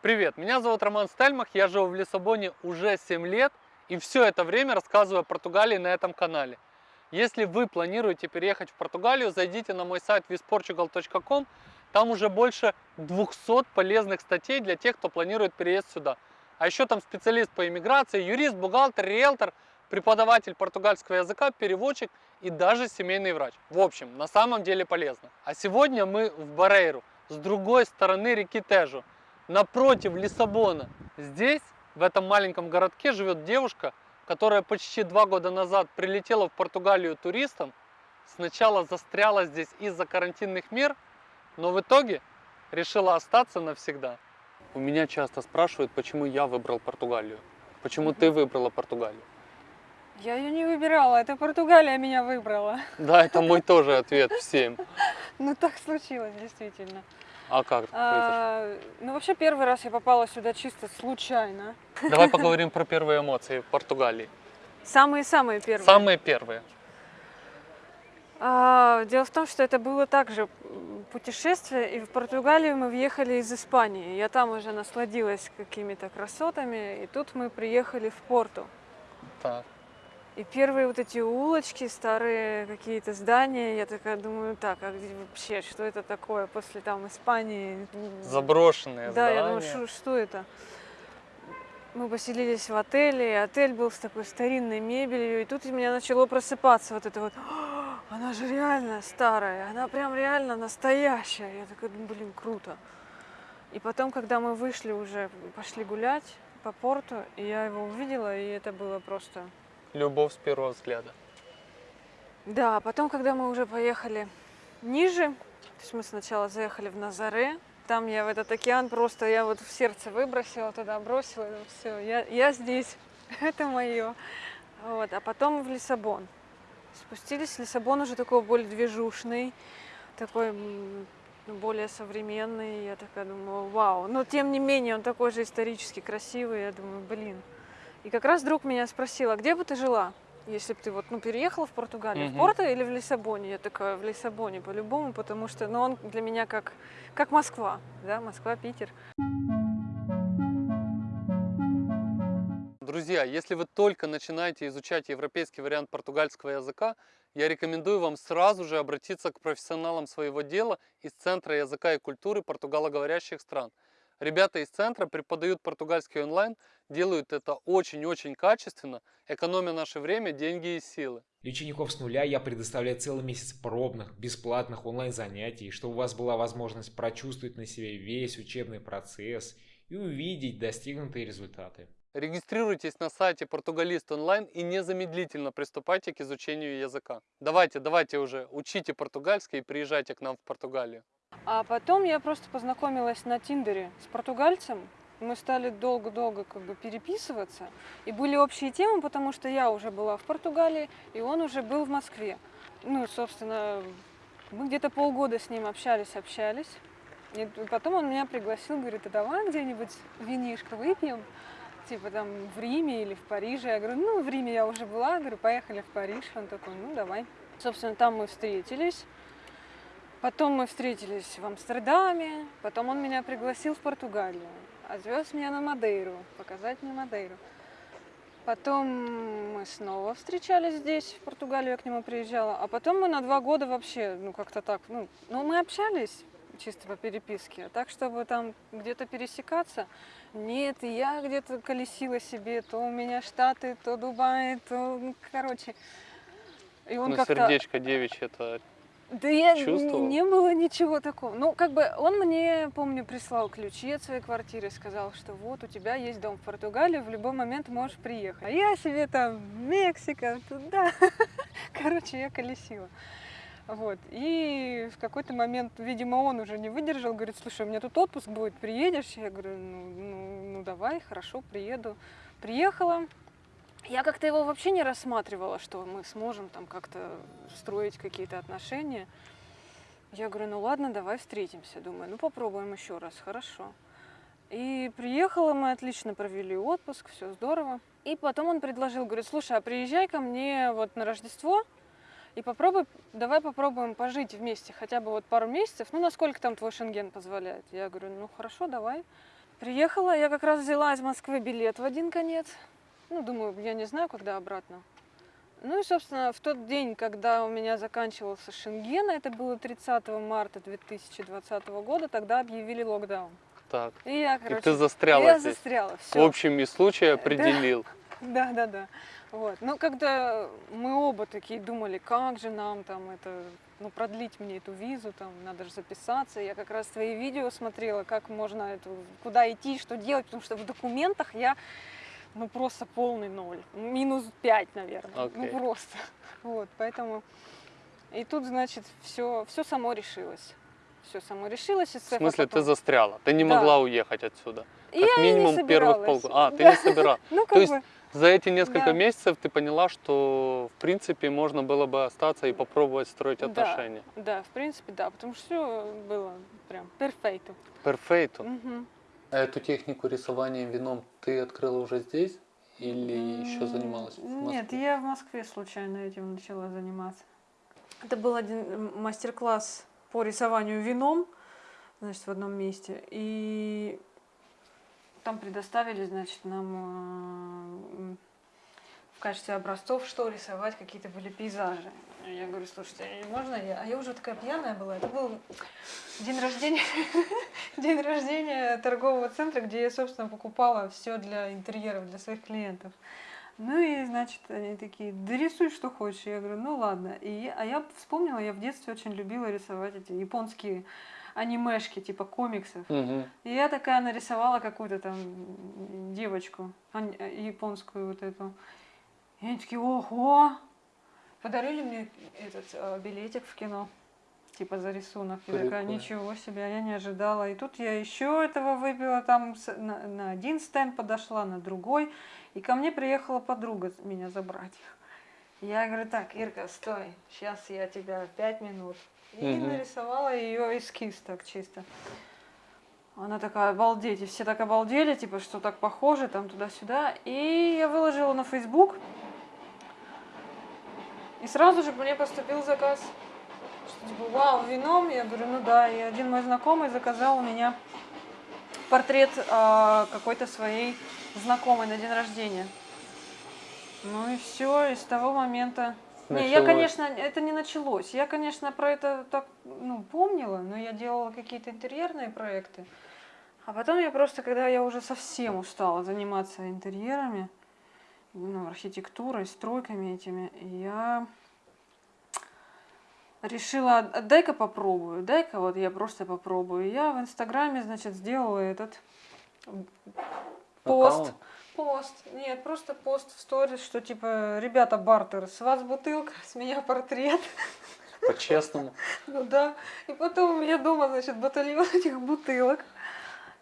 Привет, меня зовут Роман Стельмах, я живу в Лиссабоне уже 7 лет и все это время рассказываю о Португалии на этом канале. Если вы планируете переехать в Португалию, зайдите на мой сайт visportugal.com, там уже больше 200 полезных статей для тех, кто планирует переезд сюда. А еще там специалист по иммиграции, юрист, бухгалтер, риэлтор, преподаватель португальского языка, переводчик и даже семейный врач. В общем, на самом деле полезно. А сегодня мы в Барейру, с другой стороны реки Тежу напротив Лиссабона. Здесь, в этом маленьком городке, живет девушка, которая почти два года назад прилетела в Португалию туристом, сначала застряла здесь из-за карантинных мер, но в итоге решила остаться навсегда. У меня часто спрашивают, почему я выбрал Португалию. Почему ты выбрала Португалию? Я ее не выбирала, это Португалия меня выбрала. Да, это мой тоже ответ всем. Ну так случилось, действительно. А как это? А, ну вообще первый раз я попала сюда чисто случайно. Давай поговорим про первые эмоции в Португалии. Самые-самые первые. Самые первые. А, дело в том, что это было также путешествие, и в Португалию мы въехали из Испании. Я там уже насладилась какими-то красотами, и тут мы приехали в Порту. Так. И первые вот эти улочки, старые какие-то здания, я такая думаю, так, а где вообще, что это такое после там Испании? Заброшенные Да, я здания. думаю, что, что это? Мы поселились в отеле, и отель был с такой старинной мебелью, и тут у меня начало просыпаться вот это вот, «А, она же реально старая, она прям реально настоящая. Я такая, «Ну, блин, круто. И потом, когда мы вышли уже, пошли гулять по порту, и я его увидела, и это было просто Любовь с первого взгляда. Да, а потом, когда мы уже поехали ниже, то есть мы сначала заехали в Назаре, там я в этот океан просто, я вот в сердце выбросила туда, бросила, все, я, я здесь, это мое. Вот, а потом в Лиссабон. Спустились, Лиссабон уже такой более движушный, такой ну, более современный. Я такая думаю, вау. Но тем не менее, он такой же исторически красивый. Я думаю, блин. И как раз друг меня спросил, а где бы ты жила, если бы ты вот, ну, переехала в Португалию, Мгм. в Порто или в Лиссабоне? Я такая, в Лиссабоне по-любому, потому что, ну, он для меня как, как Москва, да, Москва, Питер. Друзья, если вы только начинаете изучать европейский вариант португальского языка, я рекомендую вам сразу же обратиться к профессионалам своего дела из Центра языка и культуры португалоговорящих стран. Ребята из центра преподают португальский онлайн, делают это очень-очень качественно, экономя наше время, деньги и силы. Для учеников с нуля я предоставляю целый месяц пробных, бесплатных онлайн-занятий, чтобы у вас была возможность прочувствовать на себе весь учебный процесс и увидеть достигнутые результаты. Регистрируйтесь на сайте Португалист онлайн и незамедлительно приступайте к изучению языка. Давайте, давайте уже, учите португальский и приезжайте к нам в Португалию. А потом я просто познакомилась на Тиндере с португальцем. Мы стали долго-долго как бы переписываться. И были общие темы, потому что я уже была в Португалии, и он уже был в Москве. Ну, собственно, мы где-то полгода с ним общались, общались. И потом он меня пригласил, говорит, а давай где-нибудь винишко выпьем, типа там в Риме или в Париже. Я говорю, ну, в Риме я уже была, говорю, поехали в Париж. Он такой, ну, давай. Собственно, там мы встретились. Потом мы встретились в Амстердаме, потом он меня пригласил в Португалию, отвез меня на Мадейру, показать мне Мадейру. Потом мы снова встречались здесь, в Португалию я к нему приезжала, а потом мы на два года вообще, ну как-то так, ну, ну мы общались чисто по переписке, а так, чтобы там где-то пересекаться, нет, я где-то колесила себе, то у меня Штаты, то Дубай, то, ну, короче. И он Ну, сердечко девичье это Да я н- Чувствовал? не было ничего такого. Ну, как бы он мне, помню, прислал ключи от своей квартиры, сказал, что вот у тебя есть дом в Португалии, в любой момент можешь приехать. А я себе там Мексика, туда. Короче, я колесила. Вот. И в какой-то момент, видимо, он уже не выдержал, говорит, слушай, у меня тут отпуск будет, приедешь? Я говорю, ну, ну, ну давай, хорошо, приеду. Приехала, я как-то его вообще не рассматривала, что мы сможем там как-то строить какие-то отношения. Я говорю, ну ладно, давай встретимся. Думаю, ну попробуем еще раз, хорошо. И приехала, мы отлично провели отпуск, все здорово. И потом он предложил, говорит, слушай, а приезжай ко мне вот на Рождество и попробуй, давай попробуем пожить вместе хотя бы вот пару месяцев, ну насколько там твой шенген позволяет. Я говорю, ну хорошо, давай. Приехала, я как раз взяла из Москвы билет в один конец. Ну, думаю, я не знаю, когда обратно. Ну и, собственно, в тот день, когда у меня заканчивался Шенген, это было 30 марта 2020 года, тогда объявили локдаун. Так. И я, И короче, ты застряла я здесь. застряла. В Все. общем и случае определил. Да, да, да. Вот. Ну, когда мы оба такие думали, как же нам там это, ну, продлить мне эту визу, там, надо же записаться. Я как раз твои видео смотрела, как можно эту, куда идти, что делать, потому что в документах я, ну, просто полный ноль. Минус пять, наверное. Окей. Ну, просто. Вот, поэтому... И тут, значит, все, все само решилось. Все само решилось. И В смысле, ты потом- застряла. Ты не Да. могла уехать отсюда. Как я и не минимум первых собиралась. полгода. А, ты Да. не собирала. Ну, как То есть бы, За эти несколько Да. месяцев ты поняла, что в принципе можно было бы остаться и попробовать строить Да. отношения. да, в принципе, да, потому что все было прям перфекто. Перфейту. Мгм. А эту технику рисования вином ты открыла уже здесь или еще занималась в Нет, Москве? я в Москве случайно этим начала заниматься. Это был один м, мастер-класс по рисованию вином, значит, в одном месте. И там предоставили, значит, нам э, в качестве образцов, что рисовать, какие-то были пейзажи. Я говорю, слушайте, можно я? А я уже такая пьяная была. Это был день рождения, день рождения торгового центра, где я, собственно, покупала все для интерьеров, для своих клиентов. Ну и, значит, они такие, да рисуй, что хочешь. Я говорю, ну ладно. И а я вспомнила, я в детстве очень любила рисовать эти японские анимешки, типа комиксов. Мгм. И я такая нарисовала какую-то там девочку, японскую вот эту. И они такие, ого! Подарили мне этот э, билетик в кино, типа за рисунок. Я такая, ничего себе, я не ожидала. И тут я еще этого выпила, там с- на, на один стенд подошла, на другой. И ко мне приехала подруга меня забрать. Я говорю, так, Ирка, стой, сейчас я тебя пять минут. И Мгм. нарисовала ее эскиз так чисто. Она такая, обалдеть, и все так обалдели, типа, что так похоже, там туда-сюда. И я выложила на Facebook. И сразу же мне поступил заказ. Что, типа, вау, вином? Я говорю, ну да. И один мой знакомый заказал у меня портрет а, какой-то своей знакомой на день рождения. Ну и все, и с того момента... Не, я, Началось. конечно, это не началось. Я, конечно, про это так, ну, помнила, но я делала какие-то интерьерные проекты. А потом я просто, когда я уже совсем устала заниматься интерьерами, ну, архитектурой, стройками этими, я решила, «А дай-ка попробую, дай-ка вот я просто попробую. Я в Инстаграме, значит, сделала этот пост. Аккаунт? Пост. Нет, просто пост в сторис, что типа, ребята, бартер, с вас бутылка, с меня портрет. По-честному. Ну да. И потом у меня дома, значит, батальон этих бутылок.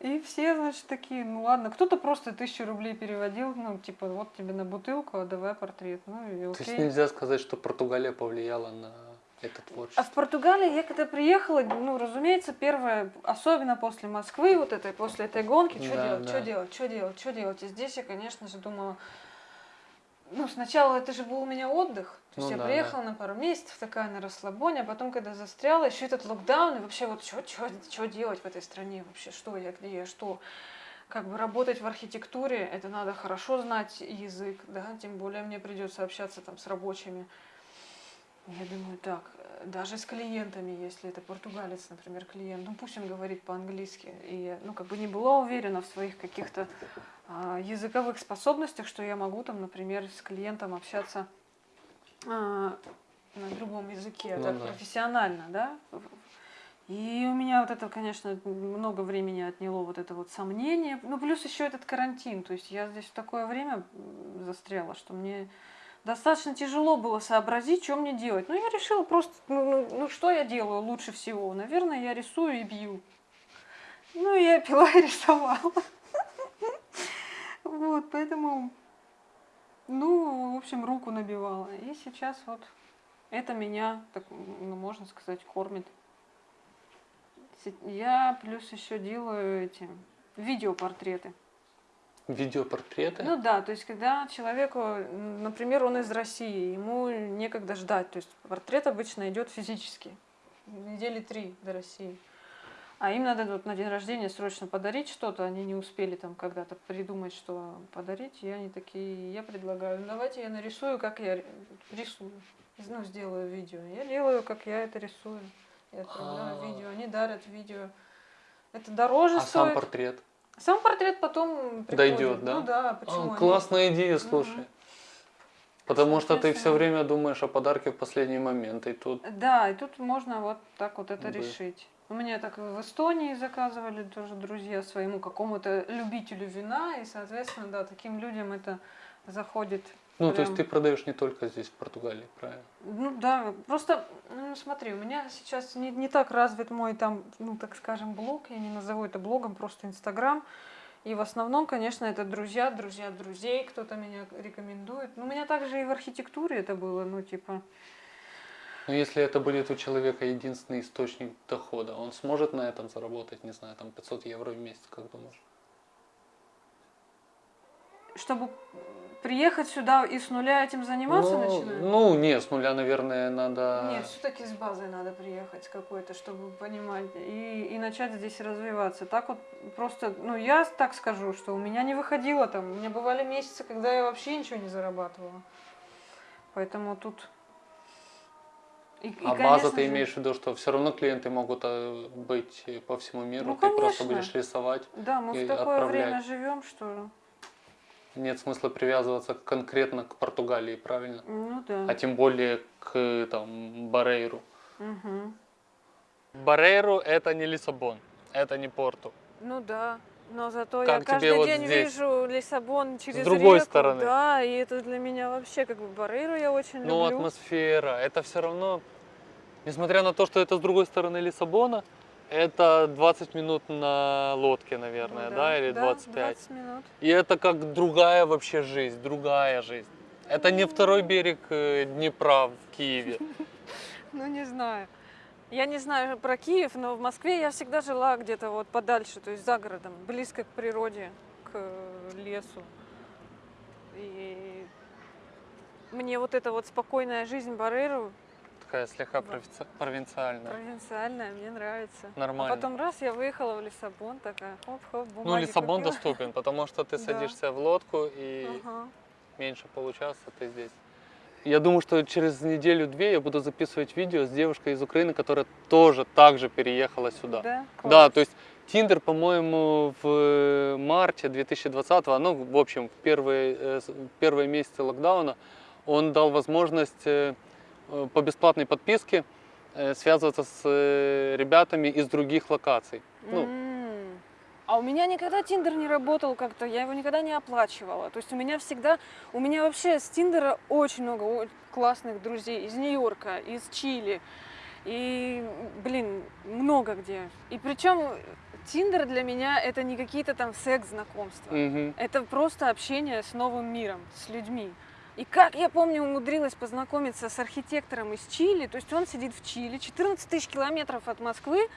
И все, значит, такие, ну ладно, кто-то просто тысячу рублей переводил, ну, типа, вот тебе на бутылку, а давай портрет. Ну и То есть окей. нельзя сказать, что Португалия повлияла на это А творчество. в Португалии я когда приехала, ну, разумеется, первое, особенно после Москвы, вот этой, после этой гонки, что Да, делать, да. что делать, что делать, что делать. И здесь я, конечно же, думала, ну, сначала это же был у меня отдых. То есть Ну я да, приехала на пару месяцев, такая на расслабоне, а потом, когда застряла, еще этот локдаун, и вообще вот что делать в этой стране вообще, что я, где я, что. Как бы работать в архитектуре, это надо хорошо знать язык, да, тем более мне придется общаться там с рабочими. Я думаю, так, даже с клиентами, если это португалец, например, клиент, ну пусть он говорит по-английски. И я, ну, как бы не была уверена в своих каких-то языковых способностях, что я могу там, например, с клиентом общаться а, на другом языке, Ну так да. профессионально, да. И у меня вот это, конечно, много времени отняло вот это вот сомнение. Ну, плюс еще этот карантин. То есть я здесь в такое время застряла, что мне достаточно тяжело было сообразить, что мне делать. Ну, я решила просто, ну, ну, ну, что я делаю лучше всего? Наверное, я рисую и бью. Ну, я пила и рисовала. Вот, поэтому, ну, в общем, руку набивала. И сейчас вот это меня, так, ну, можно сказать, кормит. Я плюс еще делаю эти видеопортреты. Видеопортреты? Ну да, то есть когда человеку, например, он из России, ему некогда ждать, то есть портрет обычно идет физически, недели три до России. А им надо вот на день рождения срочно подарить что-то, они не успели там когда-то придумать, что подарить, и они такие, я предлагаю, «Ну, давайте я нарисую, как я ри- рисую, ну, сделаю видео. Я делаю, как я это рисую. Я отправляю А. видео, они дарят видео. Это дороже А стоит. сам портрет? Сам портрет потом приходит. Дойдет, да? Ну да, А, почему? они- классная идея, слушай. Потому что ты все время думаешь о подарке в последний момент, и тут Да, и тут можно вот так вот это Да. решить. У меня так в Эстонии заказывали тоже друзья своему какому-то любителю вина, и, соответственно, да, таким людям это заходит. Ну, то есть прям. ты продаешь не только здесь, в Португалии, правильно? Ну да, просто, ну смотри, у меня сейчас не, не так развит мой там, ну так скажем, блог, я не назову это блогом, просто Инстаграм. И в основном, конечно, это друзья, друзья друзей, кто-то меня рекомендует. Ну, у меня также и в архитектуре это было, ну типа, Но если это будет у человека единственный источник дохода, он сможет на этом заработать, не знаю, там 500 евро в месяц, как думаешь? чтобы приехать сюда и с нуля этим заниматься ну, начинать? ну, не, с нуля, наверное, надо... Нет, все-таки с базой надо приехать какой-то, чтобы понимать и, и начать здесь развиваться. Так вот просто, ну я так скажу, что у меня не выходило там, у меня бывали месяцы, когда я вообще ничего не зарабатывала. Поэтому тут. И, и, А база ты же, имеешь в виду, что все равно клиенты могут э, быть э, по всему миру, Ну, ты просто будешь рисовать. Да, мы и в такое отправлять. время живем, что. Нет смысла привязываться конкретно к Португалии, правильно? Ну да. А тем более к там Барейру. Мгм. Барейру это не Лиссабон, это не Порту. Ну да. Но зато Как я каждый вот день здесь? вижу Лиссабон через другой реку, стороны. Да, и это для меня вообще как бы Барейру я очень Ну, люблю. атмосфера, это все равно, несмотря на то, что это с другой стороны Лиссабона, это 20 минут на лодке, наверное, Ну да, или 25. 20 минут. И это как другая вообще жизнь, другая жизнь. Это не второй берег э, Днепра в Киеве. Ну, не знаю. Я не знаю про Киев, но в Москве я всегда жила где-то вот подальше, то есть за городом, близко к природе, к э, лесу. И мне вот эта вот спокойная жизнь Барейру, Такая слегка Да. провинци- провинциальная. провинциальная, мне нравится. Нормально. А потом раз я выехала в Лиссабон, такая хоп-хоп, Ну, Лиссабон купила. доступен, потому что ты Да. садишься в лодку и Ага. меньше получаса ты здесь. Я думаю, что через неделю-две я буду записывать видео с девушкой из Украины, которая тоже так же переехала сюда. Да? Да, Класс. то есть Тиндер, по-моему, в марте 2020, ну, в общем, в первые, э, первые месяцы локдауна, он дал возможность э, э, по бесплатной подписке э, связываться с э, ребятами из других локаций. Ну. А у меня никогда Тиндер не работал как-то, я его никогда не оплачивала. То есть у меня всегда, у меня вообще с Тиндера очень много классных друзей из Нью-Йорка, из Чили. И, блин, много где. И причем Тиндер для меня это не какие-то там секс-знакомства. мгм. Это просто общение с новым миром, с людьми. И как я помню, умудрилась познакомиться с архитектором из Чили, то есть он сидит в Чили, 14 тысяч километров от Москвы,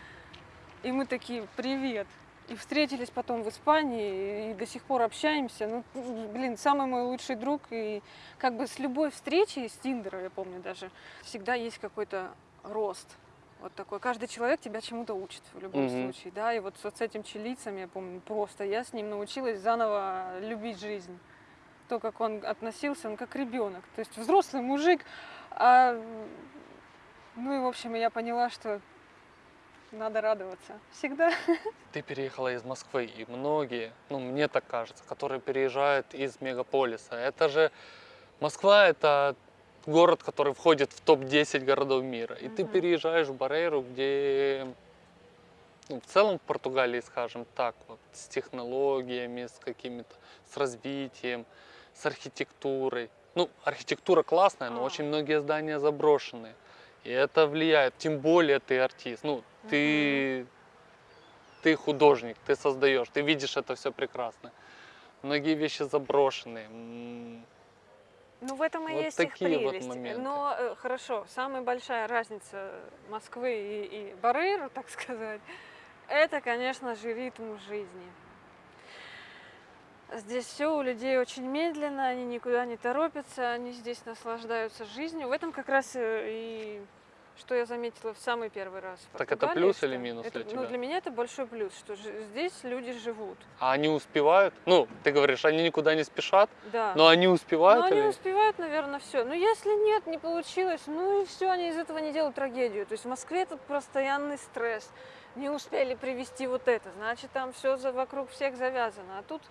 и мы такие, привет. И встретились потом в Испании, и до сих пор общаемся. Ну, блин, самый мой лучший друг. И как бы с любой встречи, с Тиндера, я помню даже, всегда есть какой-то рост. Вот такой. Каждый человек тебя чему-то учит в любом Мгм. случае, да. И вот, вот с этим чилийцем, я помню, просто я с ним научилась заново любить жизнь. То, как он относился, он как ребенок. То есть взрослый мужик. а, ну и, в общем, я поняла, что надо радоваться. Всегда. Ты переехала из Москвы, и многие, ну мне так кажется, которые переезжают из мегаполиса, это же Москва это город, который входит в топ-10 городов мира. И ты Мгм. переезжаешь в Барейру, где ну, в целом в Португалии, скажем так, вот, с технологиями, с какими-то, с развитием, с архитектурой. Ну, архитектура классная, но А. очень многие здания заброшенные. И это влияет, тем более ты артист. Ну, ты, ты художник, ты создаешь, ты видишь это все прекрасно. Многие вещи заброшенные. М, Ну, в этом и Вот есть их такие вот прелесть. моменты. Но э, хорошо, самая большая разница Москвы и, и Барейру, так сказать, это, конечно же, ритм жизни. Здесь все у людей очень медленно, они никуда не торопятся, они здесь наслаждаются жизнью. В этом как раз э, и что я заметила в самый первый раз. Так это плюс что или минус это- для Ну, тебя? для меня это большой плюс, что здесь люди живут. А они успевают? Ну, ты говоришь, они никуда не спешат, Да. но они успевают Ну, они успевают, наверное, все. Но если нет, не получилось, ну и все, они из этого не делают трагедию. То есть в Москве это постоянный стресс. Не успели привести вот это, значит, там все вокруг всех завязано. А тут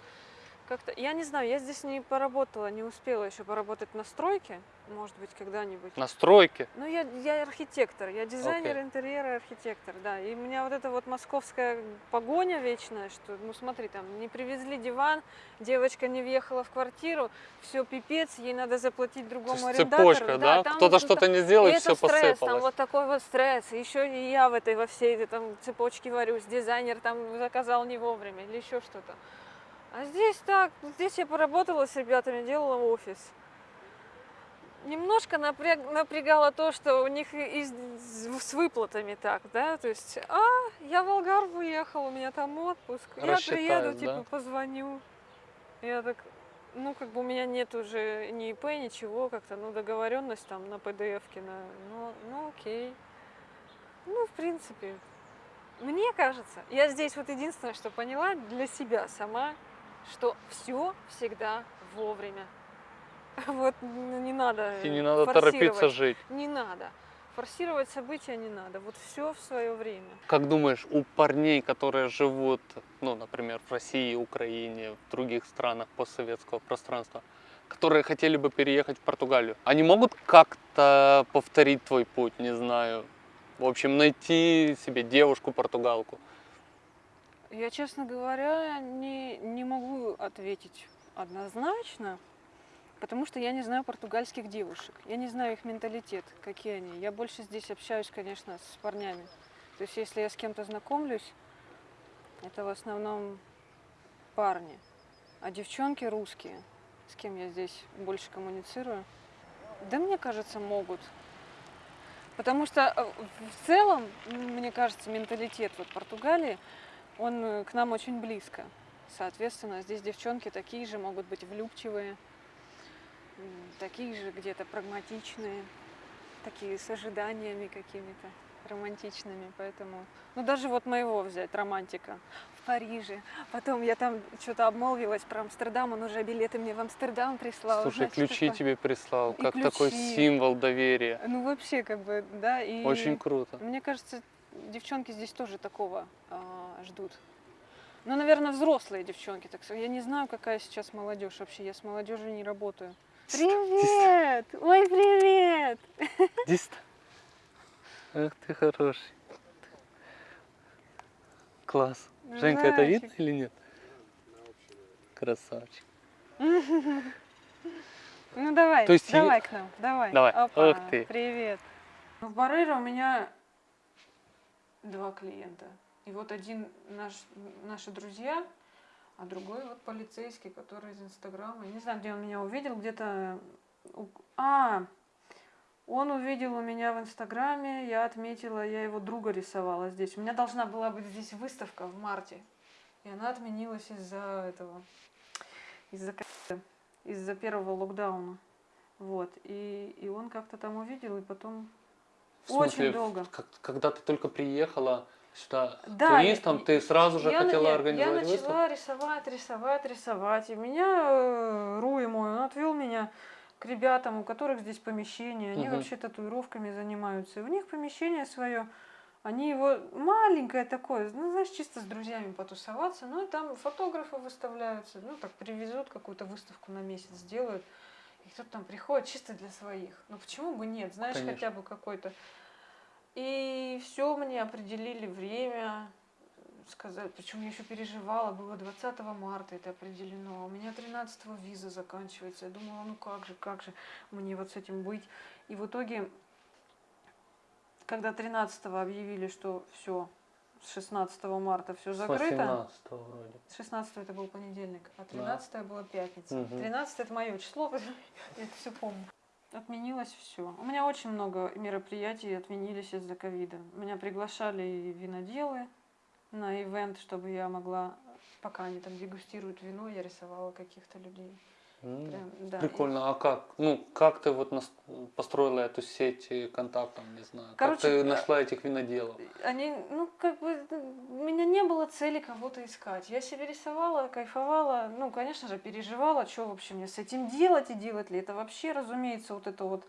как-то, я не знаю, я здесь не поработала, не успела еще поработать на стройке, может быть, когда-нибудь. на стройке? Ну, я, я архитектор, я дизайнер Окей. интерьера, архитектор, да. И у меня вот эта вот московская погоня вечная, что, ну смотри, там не привезли диван, девочка не въехала в квартиру, все пипец, ей надо заплатить То другому есть арендатору. цепочка, да? там Кто-то что-то не и сделал, и это все стресс, там посыпалось. вот такой вот стресс. Еще и я в этой во всей этой там цепочке варюсь. Дизайнер там заказал не вовремя или еще что-то. А здесь так, здесь я поработала с ребятами, делала офис. Немножко напряг, напрягало то, что у них и- с с выплатами так, да, то есть, а, я в Алгарв уехал, у меня там отпуск, я приеду, Рассчитают, типа, да? позвоню. Я так, ну, как бы у меня нет уже ни ИП, ничего, как-то, ну, договоренность там на на, ну, ну, окей. Ну, в принципе, мне кажется, я здесь вот единственное, что поняла для себя сама, что все всегда вовремя. Вот не надо. И не э, надо торопиться жить. Не надо. Форсировать события не надо. Вот все в свое время. Как думаешь, у парней, которые живут, ну, например, в России, Украине, в других странах постсоветского пространства, которые хотели бы переехать в Португалию, они могут как-то повторить твой путь, не знаю, в общем, найти себе девушку-португалку? Я, честно говоря, не, не могу ответить однозначно, потому что я не знаю португальских девушек. Я не знаю их менталитет, какие они. Я больше здесь общаюсь, конечно, с парнями. То есть, если я с кем-то знакомлюсь, это в основном парни. А девчонки русские, с кем я здесь больше коммуницирую, да мне кажется, могут. Потому что э, в целом, мне кажется, менталитет вот Португалии, он э, к нам очень близко. Соответственно, здесь девчонки такие же могут быть влюбчивые, такие же где-то прагматичные, такие с ожиданиями какими-то романтичными. Поэтому, ну даже вот моего взять, романтика в Париже. Потом я там что-то обмолвилась про Амстердам, он уже билеты мне в Амстердам прислал. Слушай, знаете, ключи такое. тебе прислал, И как такой ключи. символ доверия. Ну вообще как бы, да, и... Очень круто. Мне кажется, девчонки здесь тоже такого а, ждут. Ну, наверное, взрослые девчонки. Так сказать. я не знаю, какая сейчас молодежь вообще. Я с молодежью не работаю. Привет! Ой, привет! Здесь. Ах ты хороший. Класс. Женька, это видно или нет? Красавчик. Ну давай, То есть давай к нам, давай. Давай. Опа, Ух ты. Привет. В Барреро у меня два клиента. И вот один наш, наши друзья, а другой вот полицейский, который из Инстаграма. Я не знаю, где он меня увидел, где-то... А, он увидел у меня в Инстаграме, я отметила, я его друга рисовала здесь. У меня должна была быть здесь выставка в марте. И она отменилась из-за этого, из-за из-за первого локдауна. Вот. И, и он как-то там увидел, и потом В смысле, очень долго. как- когда ты только приехала сюда Да, туристом, я- ты сразу же я, хотела нет, организовать Я выставку? начала рисовать, рисовать, рисовать. И меня э, Руи мой, он отвел меня к ребятам, у которых здесь помещение. Они Мгм. вообще татуировками занимаются. И у них помещение свое. Они его маленькое такое, ну, знаешь, чисто с друзьями потусоваться. Ну, и там фотографы выставляются. Ну, так привезут какую-то выставку на месяц, сделают. И кто-то там приходит чисто для своих. Ну, почему бы нет? Знаешь, Конечно. хотя бы какой-то. И все мне определили время, сказать, причем я еще переживала, было 20 марта это определено, у меня 13 виза заканчивается, я думала, ну как же, как же мне вот с этим быть. И в итоге, когда 13 объявили, что все, с 16 марта все закрыто, 18 вроде. 16 это был понедельник, а 13 была пятница. Мгм. 13 это мое число, я это все помню. Отменилось все. У меня очень много мероприятий отменились из-за ковида. Меня приглашали и виноделы на ивент, чтобы я могла, пока они там дегустируют вино, я рисовала каких-то людей. Прям, да. и- Прикольно. А как? Ну, как ты вот нас- построила эту сеть э, контактов, не знаю. Короче, как ты э, нашла этих виноделов? Они, ну, как бы, ну, у меня не было цели кого-то искать. Я себе рисовала, кайфовала, ну, конечно же, переживала, что вообще мне с этим делать и делать ли. Это вообще, разумеется, вот это вот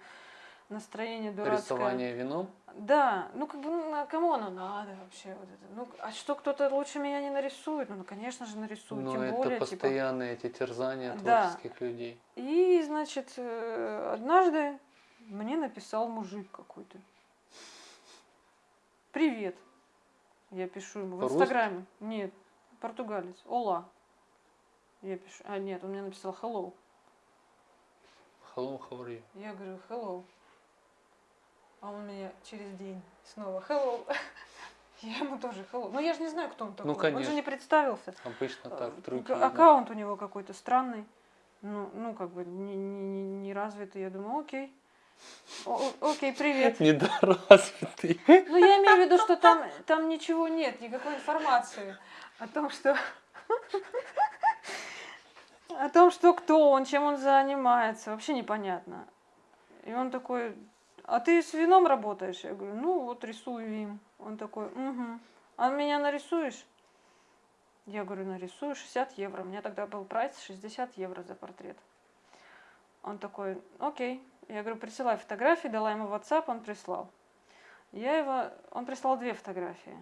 настроение дурацкое. Рисование вином? Да, ну как бы, ну, кому оно надо вообще? Вот это? Ну, а что кто-то лучше меня не нарисует? Ну, конечно же, нарисует, Ну, тем это более, типа. постоянные эти терзания Да. творческих людей. И, значит, э, однажды мне написал мужик какой-то. Привет. Я пишу ему в? Инстаграме. Нет, португалец. Ола. Я пишу. А, нет, он мне написал hello. Hello, how are you? Я говорю hello. А он мне через день снова hello. Я ему тоже hello. Ну я же не знаю, кто он такой. Он же конечно. не представился. Обычно Э, так, другие. Аккаунт у него какой-то странный. Ну, ну как бы не, не, не, развитый. Я думаю, окей. О- окей, привет. Недоразвитый. Ну, я имею в виду, что там, там ничего нет, никакой информации о том, что... О том, что кто он, чем он занимается, вообще непонятно. И он такой, а ты с вином работаешь? Я говорю, ну вот рисую вин. Он такой, угу. А меня нарисуешь? Я говорю, нарисую 60 евро. У меня тогда был прайс 60 евро за портрет. Он такой, окей. Я говорю, присылай фотографии, дала ему WhatsApp, он прислал. Я его, он прислал две фотографии.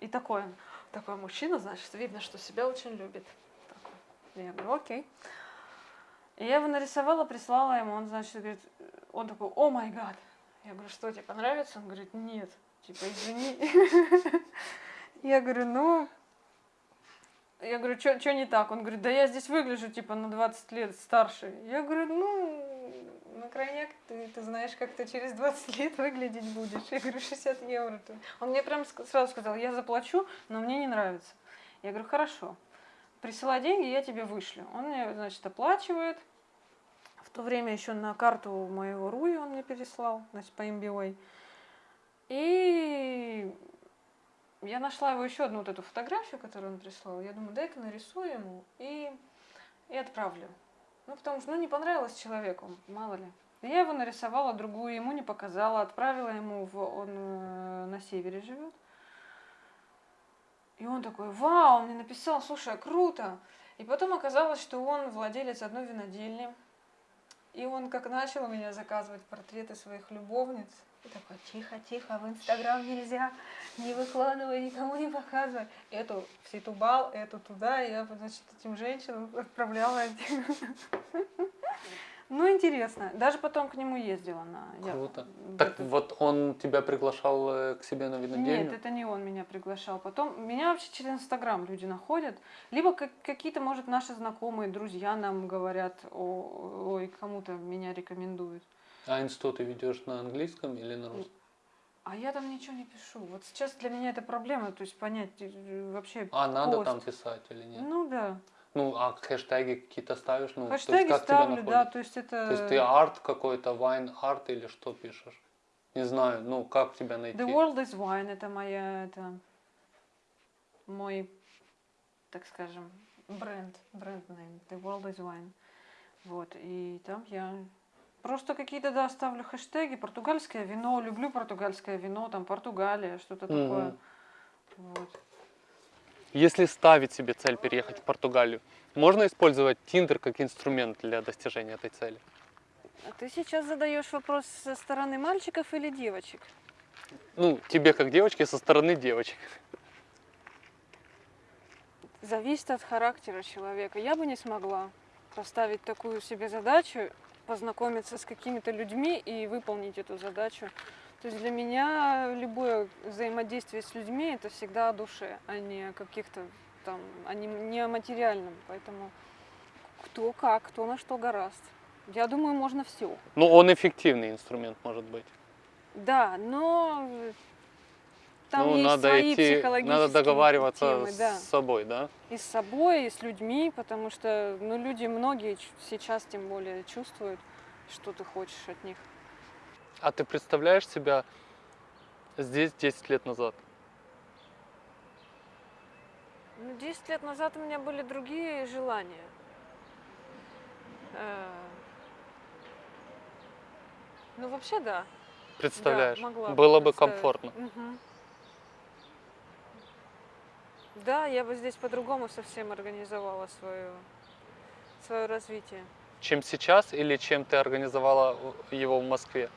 И такой такой мужчина, значит, видно, что себя очень любит. Такой. Я говорю, окей. И я его нарисовала, прислала ему, он, значит, говорит, он такой, о май гад. Я говорю, что, тебе понравится? Он говорит, нет, типа, извини. Я говорю, ну, я говорю, что не так? Он говорит, да я здесь выгляжу, типа, на 20 лет старше. Я говорю, ну, на крайняк ты, ты знаешь, как ты через 20 лет выглядеть будешь. Я говорю, 60 евро. ты». Он мне прям сразу сказал, я заплачу, но мне не нравится. Я говорю, хорошо, присылай деньги, я тебе вышлю. Он мне, значит, оплачивает. В то время еще на карту моего Руи он мне переслал, значит, по MBWay. И я нашла его еще одну вот эту фотографию, которую он прислал. Я думаю, дай-ка нарисую ему и, и отправлю. Ну, потому что, ну, не понравилось человеку, мало ли. Я его нарисовала, другую ему не показала, отправила ему, в, он э, на севере живет. И он такой, вау, он мне написал, слушай, круто. И потом оказалось, что он владелец одной винодельни. И он как начал у меня заказывать портреты своих любовниц. И такой, тихо, тихо, в Инстаграм нельзя, не выкладывай, никому не показывай. Эту в Ситубал, эту туда, и я, значит, этим женщинам отправляла. Ну, интересно. Даже потом к нему ездила на... я- Круто. в Так этот- вот он тебя приглашал э, к себе на винодельню? Нет, это не он меня приглашал. Потом меня вообще через Инстаграм люди находят. Либо как- какие-то, может, наши знакомые, друзья нам говорят, о, ой, кому-то меня рекомендуют. А инсту ты ведешь на английском или на русском? А я там ничего не пишу. Вот сейчас для меня это проблема, то есть понять э, вообще. А надо пост. там писать или нет? Ну да. Ну, а хэштеги какие-то ставишь? Ну, то есть Хэштеги как тебя ставлю, да, находят? то есть это. То есть ты арт какой-то, вайн арт или что пишешь? Не знаю, ну как тебя найти? The World is Wine это моя, это мой, так скажем, бренд, бренд name. The World is Wine. Вот, и там я просто какие-то, да, ставлю хэштеги. Португальское вино, люблю португальское вино, там Португалия, что-то Мгм. такое. Вот. Если ставить себе цель переехать в Португалию, можно использовать Тиндер как инструмент для достижения этой цели? А ты сейчас задаешь вопрос со стороны мальчиков или девочек? Ну, тебе как девочке со стороны девочек. Зависит от характера человека. Я бы не смогла поставить такую себе задачу, познакомиться с какими-то людьми и выполнить эту задачу. То есть для меня любое взаимодействие с людьми это всегда о душе, а не о каких-то там, а не, не о материальном. Поэтому кто как, кто на что гораст. Я думаю, можно все. Ну, он эффективный инструмент может быть. Да, но там ну, есть надо свои идти, психологические надо договариваться темы, да. с собой, да? и с собой, и с людьми, потому что, ну, люди многие сейчас тем более чувствуют, что ты хочешь от них. А ты представляешь себя здесь 10 лет назад? Ну, 10 лет назад у меня были другие желания. Э, Ну, вообще, да. Представляешь? Да, могла Было бы комфортно. Мгм. Да, я бы здесь по-другому совсем организовала свое, свое развитие. Чем сейчас или чем ты организовала его в Москве?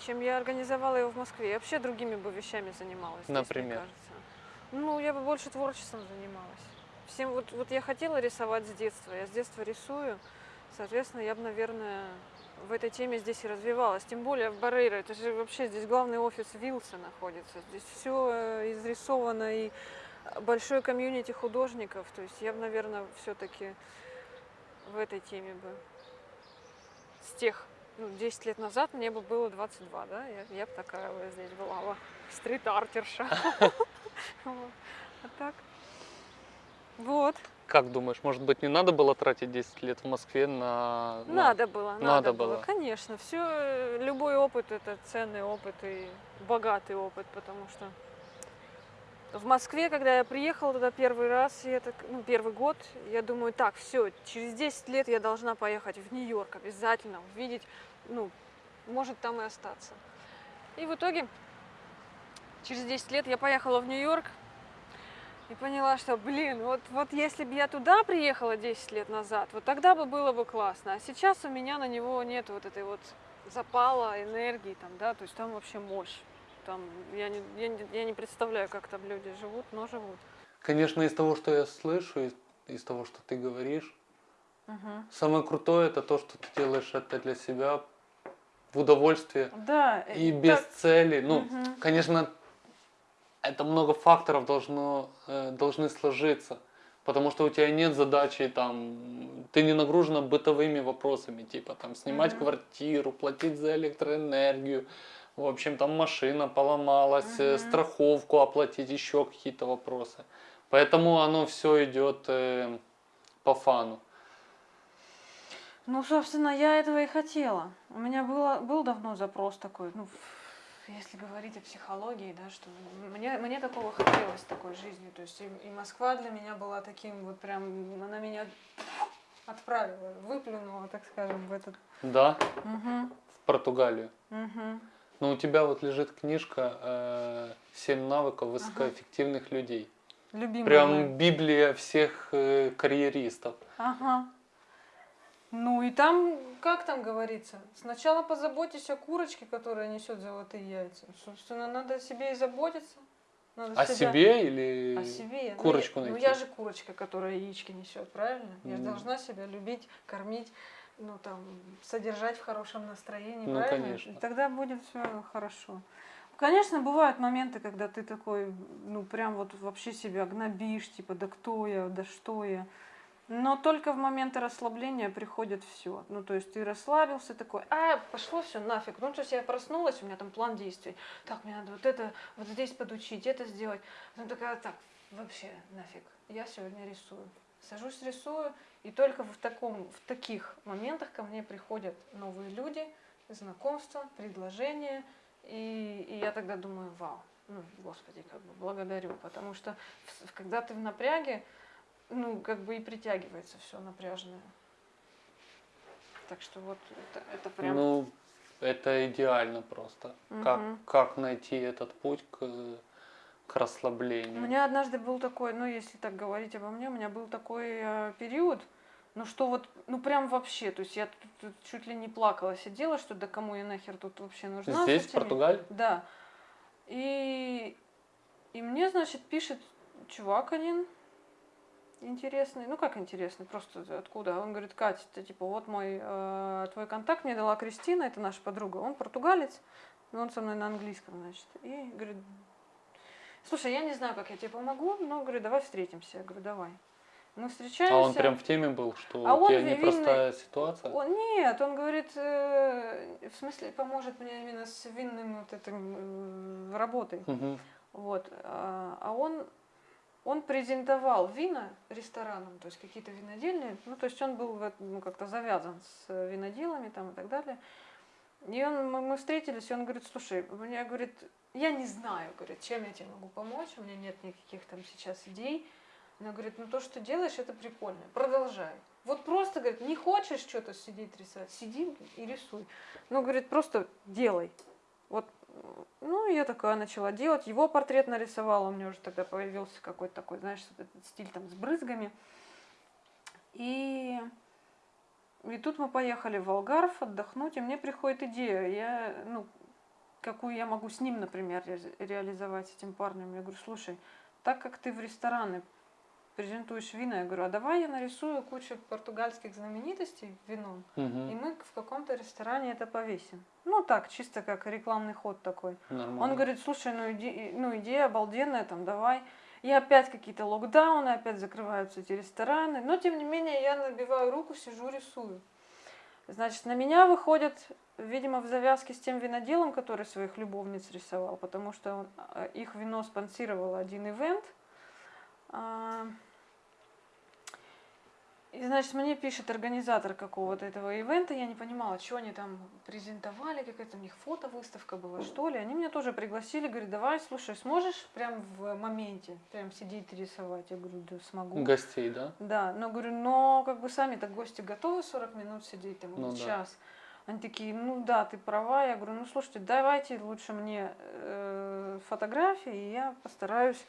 Чем я организовала его в Москве. Я вообще другими бы вещами занималась. здесь, мне Например? кажется. Ну, я бы больше творчеством занималась. Всем вот, вот я хотела рисовать с детства. Я с детства рисую. Соответственно, я бы, наверное, в этой теме здесь и развивалась. Тем более в Барейро. Это же вообще здесь главный офис Вилса находится. Здесь все изрисовано и большой комьюнити художников. То есть я бы, наверное, все-таки в этой теме бы с тех ну, 10 лет назад мне бы было 22, да, я, я бы такая вот здесь была бы стрит-артерша. А так? Вот. Как думаешь, может быть, не надо было тратить 10 лет в Москве на... на- Надо было, надо, надо было. было. Конечно, все, любой опыт это ценный опыт и богатый опыт, потому что в Москве, когда я приехала туда первый раз, и это, ну, первый год, я думаю, так, все, через 10 лет я должна поехать в Нью-Йорк обязательно, увидеть, ну, может там и остаться. И в итоге, через 10 лет я поехала в Нью-Йорк и поняла, что, блин, вот, вот если бы я туда приехала 10 лет назад, вот тогда бы было бы классно. А сейчас у меня на него нет вот этой вот запала, энергии там, да, то есть там вообще мощь. Там, я, не, я, не, я не представляю, как там люди живут, но живут. Конечно, из того, что я слышу, из, из того, что ты говоришь, Мгм. самое крутое это то, что ты делаешь это для себя в удовольствие Да, и без цели. Ну, Мгм. конечно, это много факторов должно, э, должны сложиться. Потому что у тебя нет задачи там, ты не нагружена бытовыми вопросами, типа там снимать Мгм. квартиру, платить за электроэнергию, в общем там машина поломалась, Мгм. страховку оплатить, еще какие-то вопросы. Поэтому оно все идет э, по фану. Ну, собственно, я этого и хотела. У меня было, был давно запрос такой, ну, если говорить о психологии, да, что мне, мне такого хотелось, такой жизни. То есть и, и Москва для меня была таким вот прям, она меня отправила, выплюнула, так скажем, в этот... Да, Мгм, в Португалию. мгм. Но у тебя вот лежит книжка э, «Семь навыков высокоэффективных людей». Любимая Прям библия всех э, карьеристов. Ага. Ну и там, как там говорится, сначала позаботьтесь о курочке, которая несет золотые яйца. Собственно, надо о себе и заботиться. Надо О себя- себе или О себе. Ну, курочку я- найти? Ну я же курочка, которая яички несет, правильно? Я же должна себя любить, кормить, ну там, содержать в хорошем настроении, Ну, правильно? конечно. И тогда будет все хорошо. Конечно, бывают моменты, когда ты такой, ну прям вот вообще себя гнобишь, типа, да кто я, да что я. Но только в моменты расслабления приходит все. Ну, то есть ты расслабился такой, а, пошло все нафиг. Ну, то есть я проснулась, у меня там план действий. Так, мне надо вот это, вот здесь подучить, это сделать. Ну, такая, так, вообще нафиг. Я сегодня рисую. Сажусь, рисую, и только в, таком, в таких моментах ко мне приходят новые люди, знакомства, предложения. И, и я тогда думаю, вау, ну, господи, как бы благодарю. Потому что когда ты в напряге, ну, как бы и притягивается все напряженное. Так что вот это, это прям... Ну, это идеально просто. Как, Мгм. как найти этот путь к, к У расслаблению. меня однажды был такой, ну, если так говорить обо мне, у меня был такой э, период, ну, что вот, ну, прям вообще, то есть я тут, тут чуть ли не плакала, сидела, что да кому я нахер тут вообще нужна. Здесь, в Португалии? Да. И, и мне, значит, пишет чувак один интересный, ну как интересный, просто откуда? Он говорит, Катя, ты типа вот мой, э, твой контакт мне дала Кристина, это наша подруга, он португалец, но он со мной на английском, значит. И говорит, слушай, я не знаю, как я тебе помогу, но, говорю, давай встретимся. Я говорю, давай. Мы встречаемся. А он прям в теме был, что А у тебя непростая ситуация? Он, нет, он говорит, э, в смысле, поможет мне именно с винным вот этим э, работой. Мгм. Вот. А а он, он презентовал вина ресторанам, то есть какие-то винодельни. Ну, то есть он был ну, как-то завязан с виноделами там и так далее. И он, мы, встретились, и он говорит, слушай, у меня, говорит, я не знаю, говорит, чем я тебе могу помочь, у меня нет никаких там сейчас идей, Она говорит, ну то, что делаешь, это прикольно, продолжай. Вот просто, говорит, не хочешь что-то сидеть рисовать, сиди и рисуй. Ну, говорит, просто делай. Вот, ну, я такая начала делать. Его портрет нарисовала, у меня уже тогда появился какой-то такой, знаешь, этот стиль там с брызгами. И, и тут мы поехали в Волгаров отдохнуть, и мне приходит идея, я, ну, какую я могу с ним, например, ре- реализовать, этим парнем. Я говорю, слушай, так как ты в рестораны презентуешь вина, я говорю, а давай я нарисую кучу португальских знаменитостей вином, и Мгм. мы в каком-то ресторане это повесим. Ну так, чисто как рекламный ход такой. Нормально. Он говорит, слушай, ну, иде- ну идея обалденная, там, давай. И опять какие-то локдауны, опять закрываются эти рестораны. Но, тем не менее, я набиваю руку, сижу, рисую. Значит, на меня выходит, видимо, в завязке с тем виноделом, который своих любовниц рисовал, потому что он, а, их вино спонсировал один ивент. И, значит, мне пишет организатор какого-то этого ивента, я не понимала, что они там презентовали, какая-то у них фотовыставка была, что ли. Они меня тоже пригласили, говорят, давай, слушай, сможешь прям в моменте, прям сидеть и рисовать? Я говорю, да смогу. Гостей, да? Да, но говорю, но как бы сами-то гости готовы 40 минут сидеть там Ну да. час. Они такие, ну да, ты права. Я говорю, ну слушайте, давайте лучше мне э, фотографии, и я постараюсь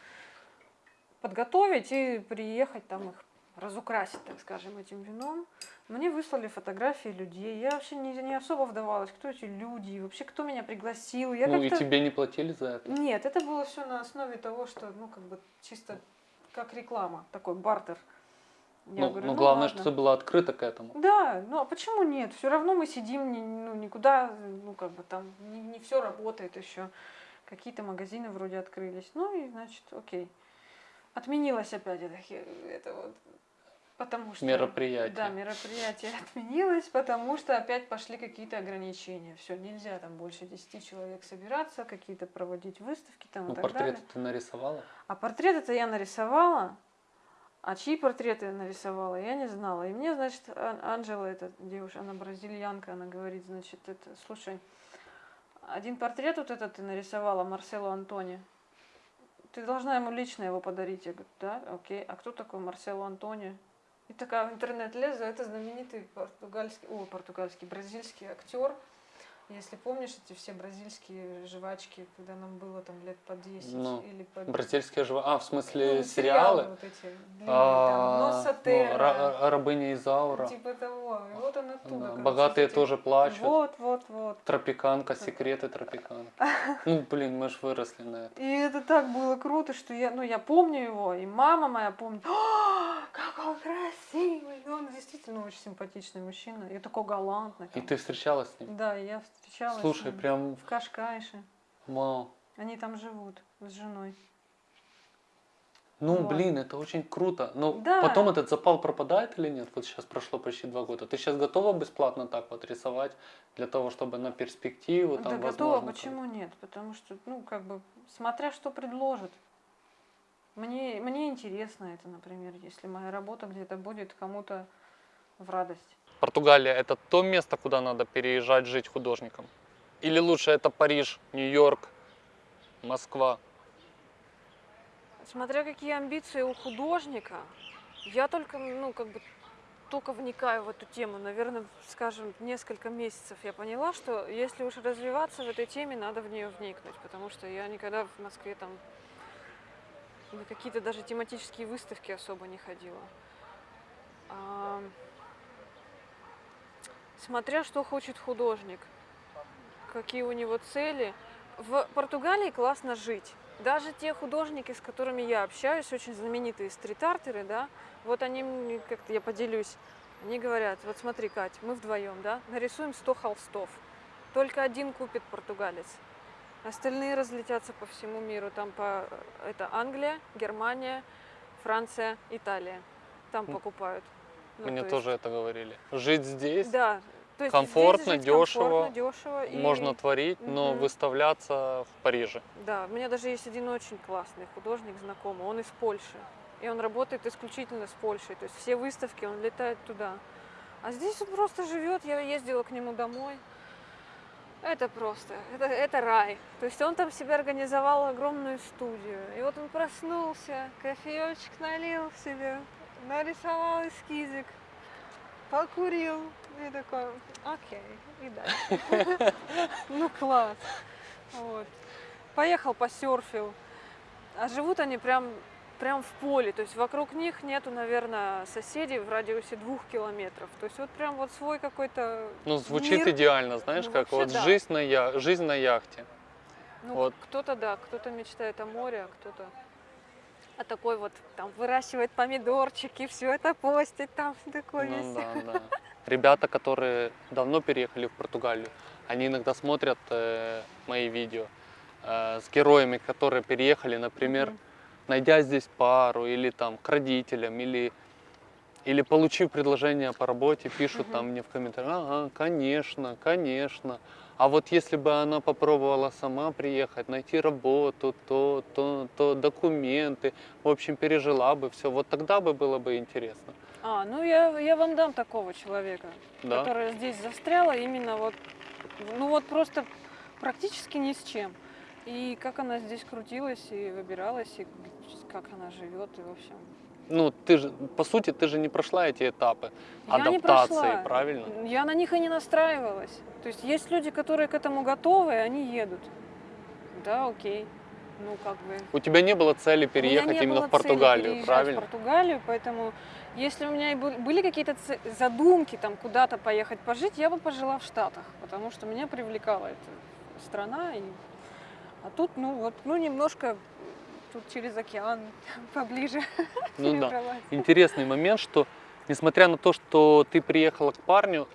подготовить и приехать там их разукрасить, так скажем, этим вином. Мне выслали фотографии людей. Я вообще не, не особо вдавалась, кто эти люди, и вообще кто меня пригласил. Я ну и тебе не платили за это? нет, это было все на основе того, что, ну, как бы чисто как реклама, такой бартер. Я ну, говорю, ну, ну, главное, ладно. что ты была открыта к этому. Да, ну а почему нет? Все равно мы сидим, ни- ну, никуда, ну, как бы там, не, все работает еще. Какие-то магазины вроде открылись. Ну и, значит, окей. Отменилось опять это, это вот, потому что... Мероприятие. Да, мероприятие отменилось, потому что опять пошли какие-то ограничения. Все, нельзя там больше 10 человек собираться, какие-то проводить выставки там Ну, и так портреты далее. ты нарисовала? А портрет это я нарисовала, а чьи портреты я нарисовала, я не знала. И мне, значит, Ан- Анжела, эта девушка, она бразильянка, она говорит, значит, это, слушай, один портрет вот этот ты нарисовала Марселу Антони. Ты должна ему лично его подарить. Я говорю, да, окей. А кто такой Марсело Антони? И такая в интернет лезу, это знаменитый португальский, о, португальский, бразильский актер. Если помнишь, эти все бразильские жвачки, когда нам было там лет по 10 Ну, или по Бразильские живо... А, в смысле, ну, сериалы? вот эти длинные, А, там, ну, Носотера, Ра- Рабыня Изаура. типа того. И вот он оттуда. Да, Богатые эти- тоже плачут. Вот, вот, вот. Тропиканка, секреты тропиканки. Ну, блин, мы ж выросли на это. И это так было круто, что я, ну, я помню его, и мама моя помнит. «О, как он красивый! Ну, Он действительно очень симпатичный мужчина. И такой галантный. И ты встречалась с ним? Да, я встречалась Слушай, с ним прям в Кашкайше. вау. Они там живут с женой. Ну, Вот. блин, это очень круто. Но Да. потом этот запал пропадает или нет? Вот сейчас прошло почти два года. Ты сейчас готова бесплатно так вот рисовать для того, чтобы на перспективу да там готова, возможно, почему нет? Потому что, ну, как бы, смотря что предложат. Мне, мне интересно это, например, если моя работа где-то будет кому-то в радость. Португалия это то место, куда надо переезжать жить художникам? Или лучше это Париж, Нью-Йорк, Москва? Смотря какие амбиции у художника, я только, ну, как бы, только вникаю в эту тему. Наверное, скажем, несколько месяцев я поняла, что если уж развиваться в этой теме, надо в нее вникнуть, потому что я никогда в Москве там на какие-то даже тематические выставки особо не ходила. Смотря что хочет художник, какие у него цели. В Португалии классно жить. Даже те художники, с которыми я общаюсь, очень знаменитые стрит-артеры, да, вот они мне как-то, я поделюсь, они говорят, вот смотри, Кать, мы вдвоем, да, нарисуем 100 холстов, только один купит португалец, остальные разлетятся по всему миру, там по, это Англия, Германия, Франция, Италия, там покупают. Ну, Мне то есть- тоже это говорили. Жить здесь Да, то есть комфортно, здесь дешево, комфортно, дешево и- можно творить, но Мгм. выставляться в Париже. Да, у меня даже есть один очень классный художник знакомый, он из Польши. И он работает исключительно с Польшей. То есть все выставки, он летает туда. А здесь он просто живет, я ездила к нему домой. Это просто, это, это рай. То есть он там себе организовал огромную студию. И вот он проснулся, кофеечек налил себе, нарисовал эскизик, покурил. И такой, окей, и дальше. Ну класс. Вот. Поехал, посерфил. А живут они прям, прям в поле. То есть вокруг них нету, наверное, соседей в радиусе двух километров. То есть вот прям вот свой какой-то Ну, звучит мир. идеально, знаешь, Ну, как вот да. жизнь на, я... жизнь на яхте. Ну, Вот. кто-то да, кто-то мечтает о море, а кто-то а такой вот там выращивает помидорчики, все это постит, там такое Ну есть. да, да. Ребята, которые давно переехали в Португалию, они иногда смотрят э, мои видео э, с героями, которые переехали, например, Мгм. найдя здесь пару или там к родителям, или, или получив предложение по работе, пишут Мгм. там мне в комментариях, ага, конечно, конечно. А вот если бы она попробовала сама приехать, найти работу, то, то, то документы, в общем, пережила бы все, вот тогда бы было бы интересно. А, ну я, я вам дам такого человека, Да? которая здесь застряла именно вот, ну вот просто практически ни с чем. И как она здесь крутилась и выбиралась, и как она живет, и в общем. Ну, ты же, по сути, ты же не прошла эти этапы Я адаптации, правильно? Я на них и не настраивалась. То есть есть люди, которые к этому готовы, и они едут. Да, окей. Ну, как бы. У тебя не было цели переехать не именно было в Португалию, правильно? в Португалию, поэтому если у меня и был- были какие-то задумки там куда-то поехать пожить, я бы пожила в Штатах, потому что меня привлекала эта страна. И... А тут, ну вот, ну немножко тут через океан поближе Ну да. Интересный момент, что несмотря на то, что ты приехала к парню,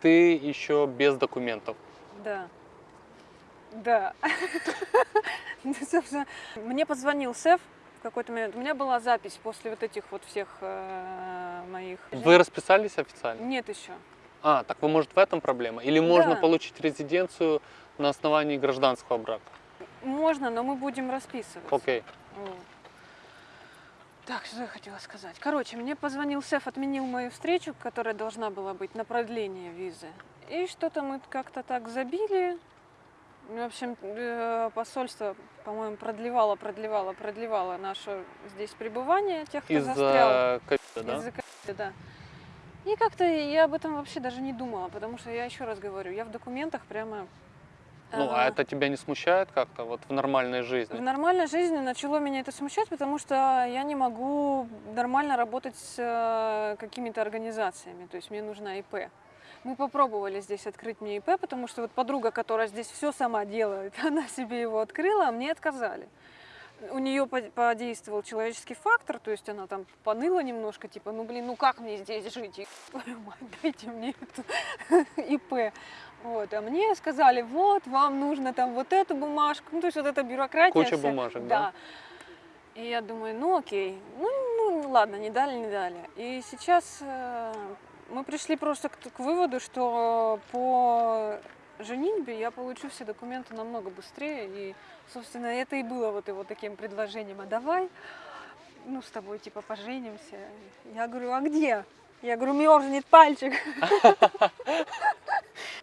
ты еще без документов. Да. Да. Ну, собственно, Мне позвонил Сеф в какой-то момент. У меня была запись после вот этих вот всех э, моих... Вы расписались официально? Нет еще. А, так вы, может, в этом проблема? Или можно Да. получить резиденцию на основании гражданского брака? Можно, но мы будем расписываться. Окей. Вот. Так, что я хотела сказать. Короче, мне позвонил Сеф, отменил мою встречу, которая должна была быть на продление визы. И что-то мы как-то так забили. В общем, э, посольство, по-моему, продлевало, продлевало, продлевало наше здесь пребывание тех, кто застрял. Из-за да? Из-за ковида, да. И как-то я об этом вообще даже не думала, потому что я еще раз говорю, я в документах прямо... Ну, а э, это тебя не смущает как-то вот в нормальной в жизни? нормальной жизни начало меня это смущать, потому что я не могу нормально работать с э, какими-то организациями. То есть мне нужна ИП. Мы попробовали здесь открыть мне ИП, потому что вот подруга, которая здесь все сама делает, она себе его открыла, а мне отказали. У нее по- подействовал человеческий фактор, то есть она там поныла немножко, типа, ну блин, ну как мне здесь жить? И, твою мать, дайте мне эту ИП. Вот, а мне сказали, вот, вам нужно там вот эту бумажку, ну то есть вот эта бюрократия. Куча вся. бумажек, да? И я думаю, ну окей, ну, ну ладно, не дали, не дали. И сейчас э, мы пришли просто к, к выводу, что по женитьбе я получу все документы намного быстрее. И, собственно, это и было вот его таким предложением, а давай, ну, с тобой типа поженимся. Я говорю, а где? Я говорю, мерзнет пальчик.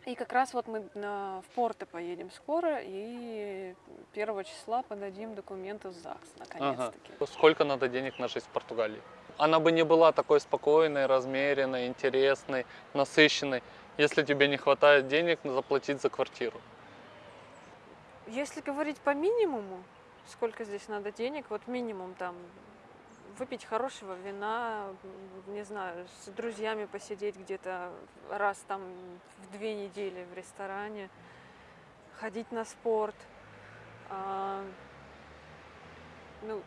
И как раз вот мы на- в Порто поедем скоро, и первого числа подадим документы в ЗАГС, наконец-таки. Сколько надо денег на жизнь в Португалии? Она бы не была такой спокойной, размеренной, интересной, насыщенной, если тебе не хватает денег заплатить за квартиру. Если говорить по минимуму, сколько здесь надо денег, вот минимум там выпить хорошего вина, не знаю, с друзьями посидеть где-то раз там в две недели в ресторане, ходить на спорт. а, ну,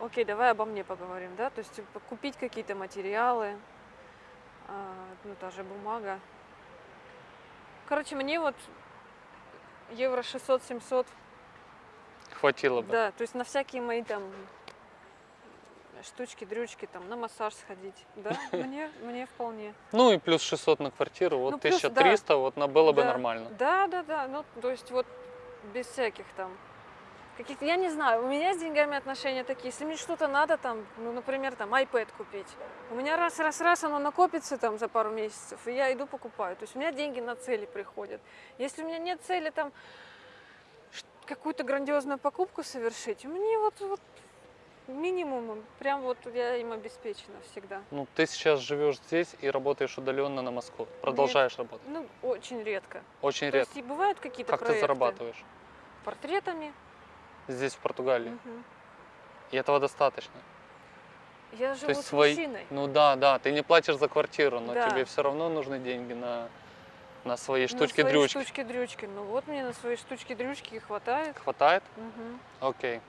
окей, давай обо мне поговорим, да, то есть купить какие-то материалы, а, ну, та же бумага. Короче, мне вот евро 600-700 Хватило бы. да, то есть на всякие мои там штучки, дрючки, там, на массаж сходить. Да, мне, мне вполне. Ну и плюс 600 на квартиру, вот Ну, плюс, 1300, вот на было бы Да. нормально. Да, да, да, ну, то есть вот без всяких там каких я не знаю, у меня с деньгами отношения такие, если мне что-то надо, там, ну, например, там, iPad купить, у меня раз-раз-раз оно накопится там за пару месяцев, и я иду покупаю, то есть у меня деньги на цели приходят. Если у меня нет цели там какую-то грандиозную покупку совершить, мне вот, вот минимум, прям вот я им обеспечена всегда. Ну, ты сейчас живешь здесь и работаешь удаленно на Москву. Продолжаешь работать. Ну, очень редко. Очень То редко. есть и бывают какие-то Как ты проекты зарабатываешь портретами. здесь, в Португалии? Мгм. И этого достаточно. Я живу есть с свои- мужчиной. Ну да, да, ты не платишь за квартиру, но Да. тебе все равно нужны деньги на, на свои На штучки-дрючки. свои штучки-дрючки. Ну вот мне на свои штучки-дрючки хватает. Хватает? Мгм. Окей.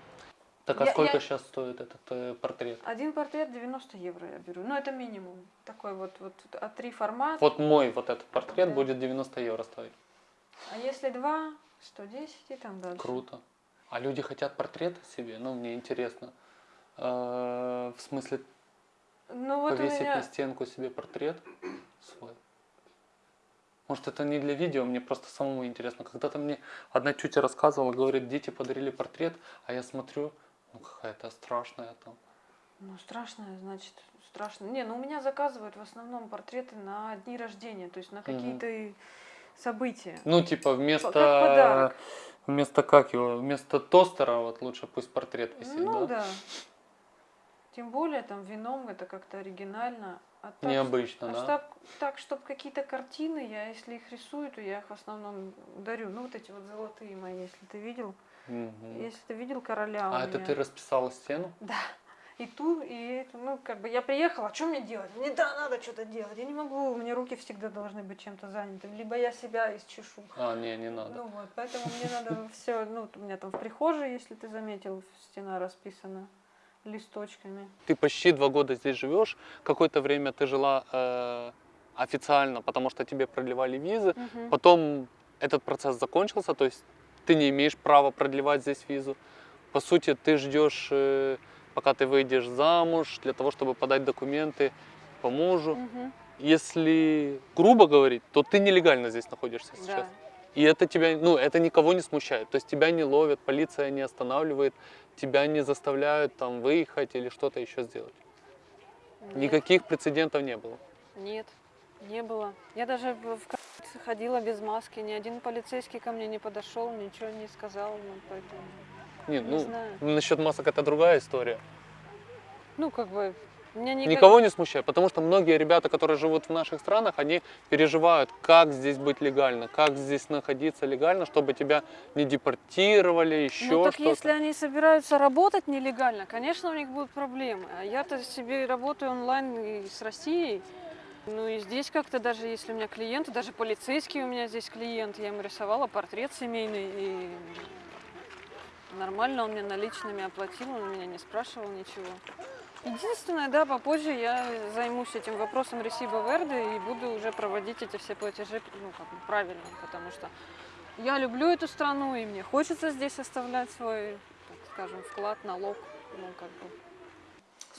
Так а Я- сколько я- сейчас стоит этот э, портрет? Один портрет 90 евро я беру. Ну, это минимум. Такой вот, вот А3 формат. Вот мой вот этот портрет Да. будет 90 евро стоить. А если два, 110 и там дальше. Круто. А люди хотят портрета себе? Ну, мне интересно. Э, В смысле, Ну вот повесить меня... на стенку себе портрет свой? Может, это не для видео, мне просто самому интересно. Когда-то мне одна тетя рассказывала, говорит, дети подарили портрет, а я смотрю, ну какая-то страшная там. Ну, страшное, значит, страшно. Не, ну у меня заказывают в основном портреты на дни рождения, то есть на какие-то и события. Ну, типа, вместо... как подарок. Вместо как его? Вместо тостера вот лучше пусть портрет висит, ну да? да. Тем более там вином это как-то оригинально. А так, Необычно, а да? так, так, чтобы какие-то картины, я если их рисую, то я их в основном дарю. Ну вот эти вот золотые мои, если ты видел. Мгм. Если ты видел короля А это меня. ты расписала стену? Да. И ту, и эту, ну, как бы я приехала, а что мне делать? Мне да, надо что-то делать. Я не могу, у меня руки всегда должны быть чем-то заняты. Либо я себя исчешу. А, не, не надо. Ну вот, поэтому мне надо все, ну, у меня там в прихожей, если ты заметил, стена расписана листочками. Ты почти два года здесь живешь. Какое-то время ты жила э, официально, потому что тебе продлевали визы. Мгм. Потом этот процесс закончился, то есть ты не имеешь права продлевать здесь визу. По сути, ты ждешь, э, пока ты выйдешь замуж, для того, чтобы подать документы по мужу. Мгм. Если грубо говорить, то ты нелегально здесь находишься сейчас. Да. И это тебя, ну, это никого не смущает. То есть тебя не ловят, полиция не останавливает, тебя не заставляют там выехать или что-то еще сделать. Нет. Никаких прецедентов не было. Нет, не было. Я даже в ходила без маски, ни один полицейский ко мне не подошел, ничего не сказал, ну, поэтому, Нет, не ну, знаю. насчет масок это другая история. Ну, как бы, меня не... Никого не смущает, потому что многие ребята, которые живут в наших странах, они переживают, как здесь быть легально, как здесь находиться легально, чтобы тебя не депортировали, еще Ну, так если они собираются работать нелегально, конечно, у них будут проблемы. А я-то себе работаю онлайн и с Россией. Ну и здесь как-то даже, если у меня клиенты, даже полицейский у меня здесь клиент, я ему рисовала портрет семейный, и нормально он мне наличными оплатил, он меня не спрашивал ничего. Единственное, да, попозже я займусь этим вопросом Ресиба Верды и буду уже проводить эти все платежи ну, как бы правильно, потому что я люблю эту страну, и мне хочется здесь оставлять свой, так скажем, вклад, налог. Ну, как бы.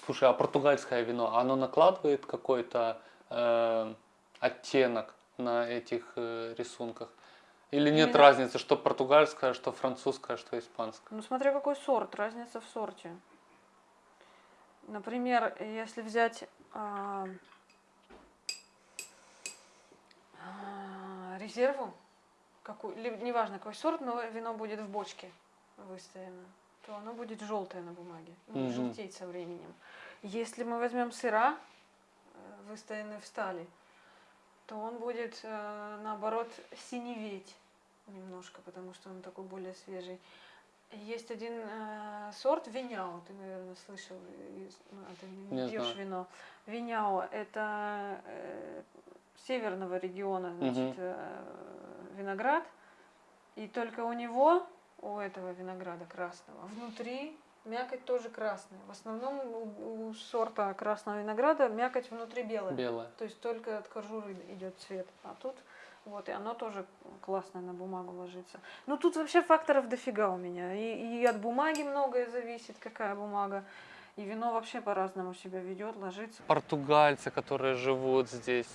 Слушай, а португальское вино, оно накладывает какой-то э, оттенок на этих э, рисунках? Или нет Именно- разницы, что португальское, что французское, что испанское? Ну, смотря какой сорт, разница в сорте. Например, если взять а, а, резерву, какую, неважно какой сорт, но вино будет в бочке выставлено, то оно будет желтое на бумаге, ну, Мгм. желтеть со временем. Если мы возьмем сыра, выстоянный в стали, то он будет э, наоборот синеветь немножко, потому что он такой более свежий. Есть один э, сорт виняо, ты, наверное, слышал, ну, а ты не, Не пьешь знаю. вино. Виняо это э, северного региона, значит, э, виноград, и только у него, у этого винограда красного, внутри мякоть тоже красная. В основном у, у сорта красного винограда мякоть внутри белая. Белое. То есть только от кожуры идет цвет. А тут вот, и оно тоже классно на бумагу ложится. Ну тут вообще факторов дофига у меня. И, и от бумаги многое зависит, какая бумага. И вино вообще по-разному себя ведет, ложится. Португальцы, которые живут здесь,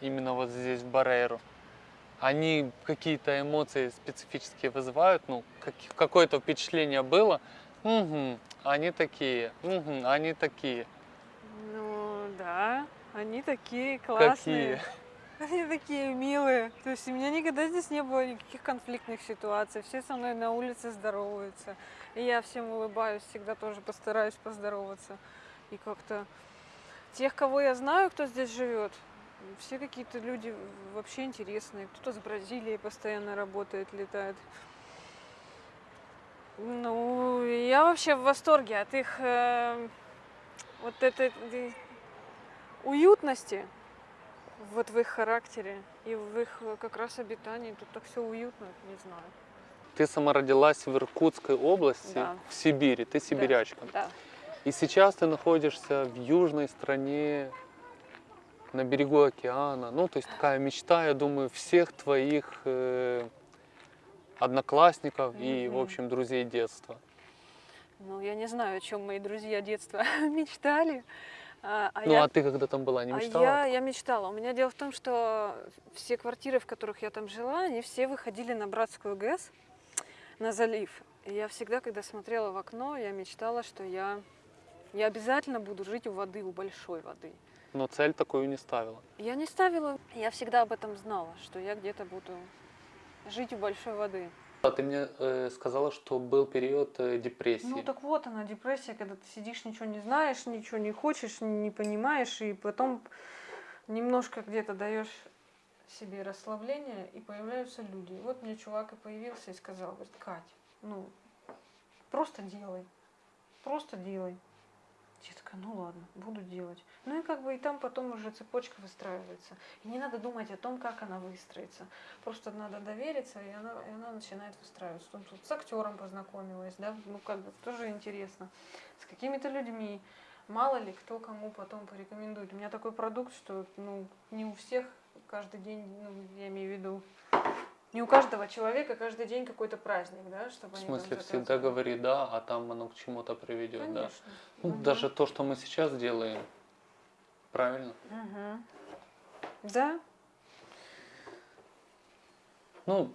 именно вот здесь, в Барейру, они какие-то эмоции специфические вызывают, ну, как- какое-то впечатление было. Мгм, они такие, мгм, они такие. Ну да, они такие классные. Какие? Они такие милые. То есть у меня никогда здесь не было никаких конфликтных ситуаций. Все со мной на улице здороваются. И я всем улыбаюсь, всегда тоже постараюсь поздороваться. И как-то тех, кого я знаю, кто здесь живет, все какие-то люди вообще интересные. Кто-то с Бразилии постоянно работает, летает. Ну, я вообще в восторге от их э, вот этой э, уютности вот в их характере и в их э, как раз обитании. Тут так все уютно, не знаю. Ты сама родилась в Иркутской области, Да. в Сибири, ты сибирячка. Да. И сейчас ты находишься в южной стране, на берегу океана. Ну, то есть такая мечта, я думаю, всех твоих э, одноклассников и, в общем, друзей детства. Ну, я не знаю, о чем мои друзья детства мечтали. А, а ну, я а ты когда там была, не А мечтала? я, я мечтала. У меня дело в том, что все квартиры, в которых я там жила, они все выходили на Братскую ГЭС, на залив. И я всегда, когда смотрела в окно, я мечтала, что я, я обязательно буду жить у воды, у большой воды. Но цель такую не ставила. Я не ставила, я всегда об этом знала, что я где-то буду жить у большой воды. А ты мне э, сказала, что был период э, депрессии. Ну так вот она, депрессия, когда ты сидишь, ничего не знаешь, ничего не хочешь, не понимаешь, и потом немножко где-то даешь себе расслабление, и появляются люди. Вот мне чувак и появился и сказал, говорит, Кать, ну, просто делай, просто делай. Я такая, ну ладно, буду делать. Ну и как бы и там потом уже цепочка выстраивается. И не надо думать о том, как она выстроится. Просто надо довериться, и она, и она начинает выстраиваться. Тут, тут с актером познакомилась, да, ну как бы тоже интересно. С какими-то людьми. Мало ли кто кому потом порекомендует. У меня такой продукт, что ну, не у всех каждый день, ну, я имею в виду, не у каждого человека каждый день какой-то праздник, да, чтобы в смысле, всегда говори да, а там оно к чему-то приведет, да. Конечно. Ну, Мгм. даже то, что мы сейчас делаем, правильно? Мгм. Да, Ну,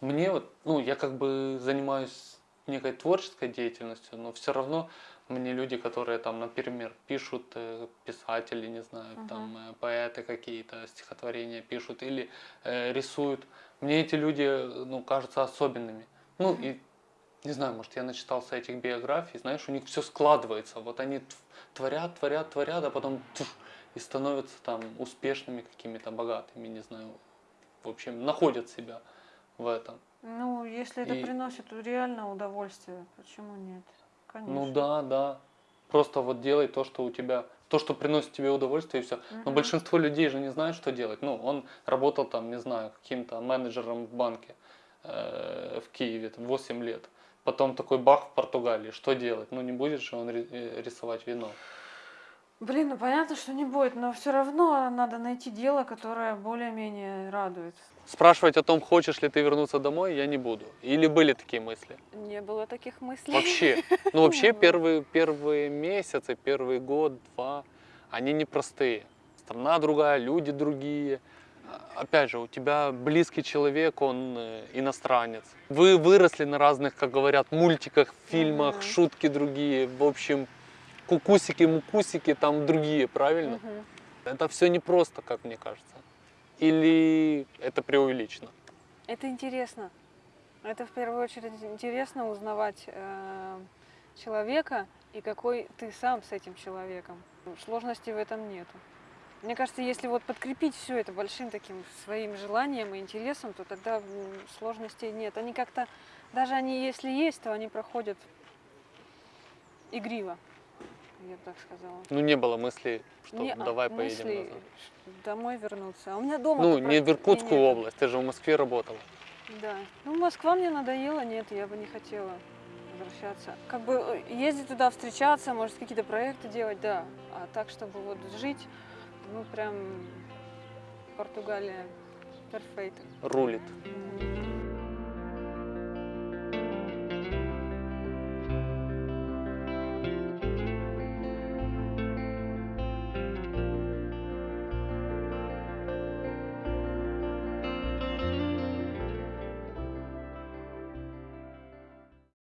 мне вот, ну, я как бы занимаюсь некой творческой деятельностью, но все равно мне люди, которые там, например, пишут, э, писатели, не знаю, Мгм. там э, поэты какие-то стихотворения пишут или э, рисуют, мне эти люди, э, ну, кажутся особенными. Ну, и не знаю, может, я начитался этих биографий, знаешь, у них все складывается. Вот они творят, творят, творят, а потом туш, и становятся там успешными какими-то, богатыми, не знаю. В общем, находят себя в этом. ну если это И- приносит реально удовольствие, почему нет? Конечно. Ну да, да. Просто вот делай то, что у тебя, то, что приносит тебе удовольствие, и все. Но большинство людей же не знают, что делать. Ну, он работал там, не знаю, каким-то менеджером в банке э, в Киеве, там, 8 лет. Потом такой бах в Португалии. Что делать? Ну, не будет же он э, рисовать вино. Блин, ну понятно, что не будет, но все равно надо найти дело, которое более-менее радует. Спрашивать о том, хочешь ли ты вернуться домой, я не буду. Или были такие мысли? Не было таких мыслей. Вообще. Ну, вообще, первые, первые месяцы, первый год, два, они непростые. Страна другая, люди другие. Опять же, у тебя близкий человек, он э, иностранец. Вы выросли на разных, как говорят, мультиках, фильмах, Мгм. шутки другие. В общем, кукусики, мукусики там другие, правильно? Мгм. Это все непросто, как мне кажется. Или это преувеличено? Это интересно. Это в первую очередь интересно узнавать э, человека и какой ты сам с этим человеком. Сложности в этом нету. Мне кажется, если вот подкрепить все это большим таким своим желанием и интересом, то тогда сложностей нет. Они как-то, даже они если есть, то они проходят игриво, я бы так сказала. Ну, не было мысли, что Не, а, давай поедем мысли назад. домой вернуться. А у меня дома Ну, не в Иркутскую область, ты же в Москве работала. Да. Ну, Москва мне надоела, нет, я бы не хотела возвращаться. Как бы э, ездить туда, встречаться, может, какие-то проекты делать, да. А так, чтобы вот жить, ну, прям Португалия перфект. Рулит.